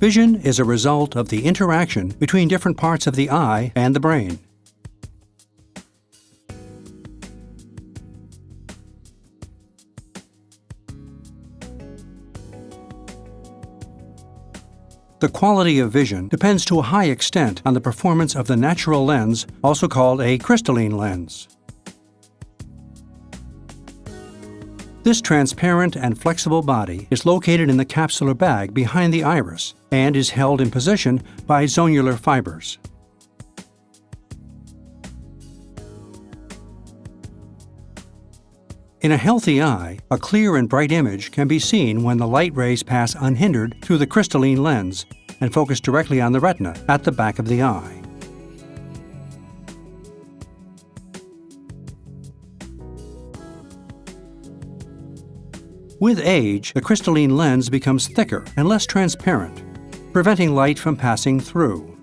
Vision is a result of the interaction between different parts of the eye and the brain. The quality of vision depends to a high extent on the performance of the natural lens, also called a crystalline lens. This transparent and flexible body is located in the capsular bag behind the iris and is held in position by zonular fibers. In a healthy eye, a clear and bright image can be seen when the light rays pass unhindered through the crystalline lens and focus directly on the retina at the back of the eye. With age, the crystalline lens becomes thicker and less transparent, preventing light from passing through.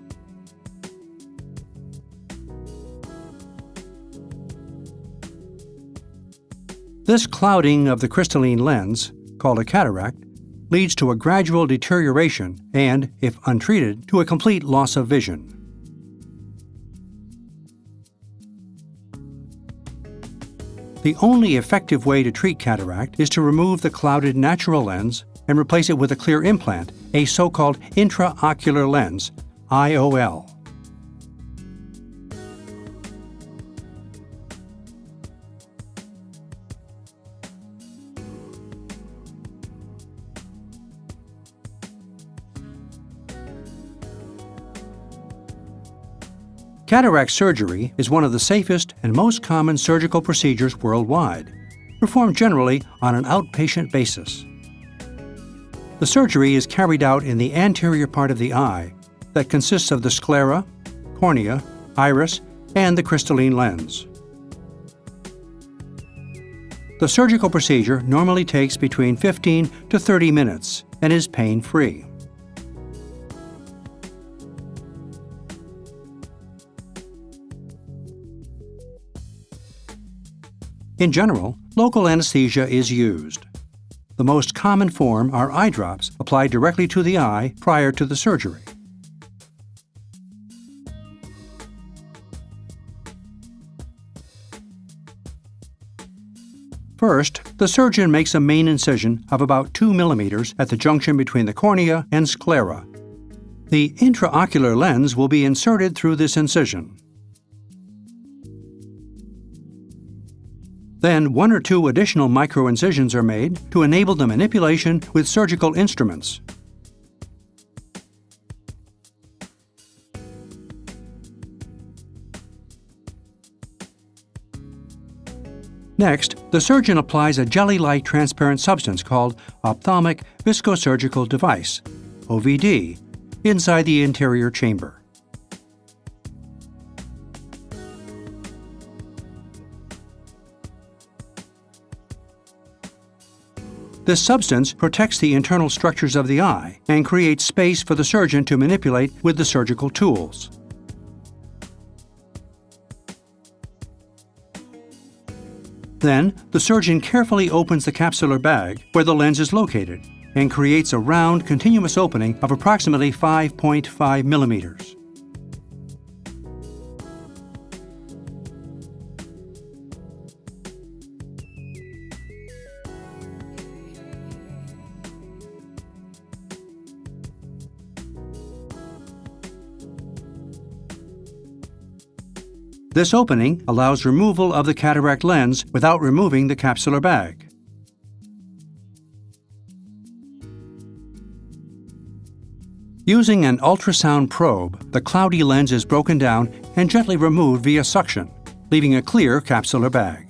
This clouding of the crystalline lens, called a cataract, leads to a gradual deterioration and, if untreated, to a complete loss of vision. The only effective way to treat cataract is to remove the clouded natural lens and replace it with a clear implant, a so-called intraocular lens, IOL. Cataract surgery is one of the safest and most common surgical procedures worldwide, performed generally on an outpatient basis. The surgery is carried out in the anterior part of the eye that consists of the sclera, cornea, iris, and the crystalline lens. The surgical procedure normally takes between 15 to 30 minutes and is pain-free. In general, local anesthesia is used. The most common form are eye drops applied directly to the eye prior to the surgery. First, the surgeon makes a main incision of about 2 millimeters at the junction between the cornea and sclera. The intraocular lens will be inserted through this incision. Then one or two additional microincisions are made to enable the manipulation with surgical instruments. Next, the surgeon applies a jelly-like transparent substance called ophthalmic viscosurgical device, OVD, inside the anterior chamber. This substance protects the internal structures of the eye and creates space for the surgeon to manipulate with the surgical tools. Then, the surgeon carefully opens the capsular bag where the lens is located and creates a round, continuous opening of approximately 5.5 millimeters. This opening allows removal of the cataract lens without removing the capsular bag. Using an ultrasound probe, the cloudy lens is broken down and gently removed via suction, leaving a clear capsular bag.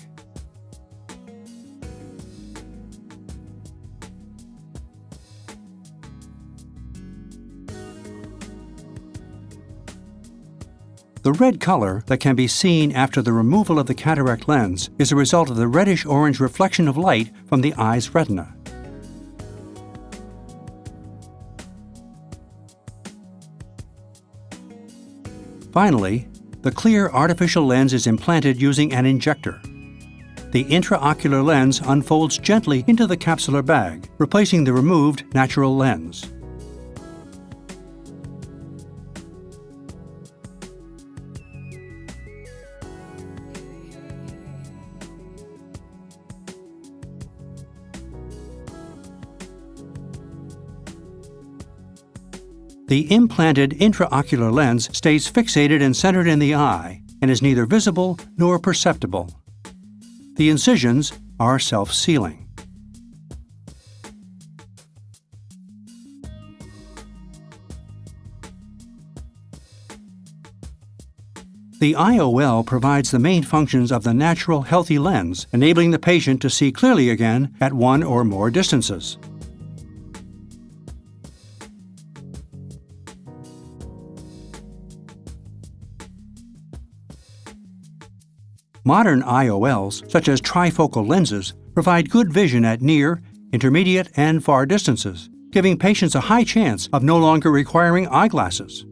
The red color that can be seen after the removal of the cataract lens is a result of the reddish-orange reflection of light from the eye's retina. Finally, the clear artificial lens is implanted using an injector. The intraocular lens unfolds gently into the capsular bag, replacing the removed natural lens. The implanted intraocular lens stays fixated and centered in the eye and is neither visible nor perceptible. The incisions are self-sealing. The IOL provides the main functions of the natural healthy lens, enabling the patient to see clearly again at one or more distances. Modern IOLs, such as trifocal lenses, provide good vision at near, intermediate, and far distances, giving patients a high chance of no longer requiring eyeglasses.